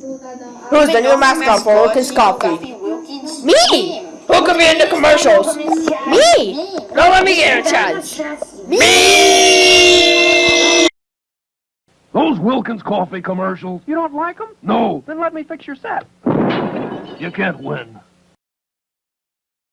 Who's the new mascot for Wilkins Coffee? Me! Who could be in the commercials? Me! Don't let me get a chance. Me! Those Wilkins coffee commercials, You don't like them? no, Then let me fix your set. you can't win.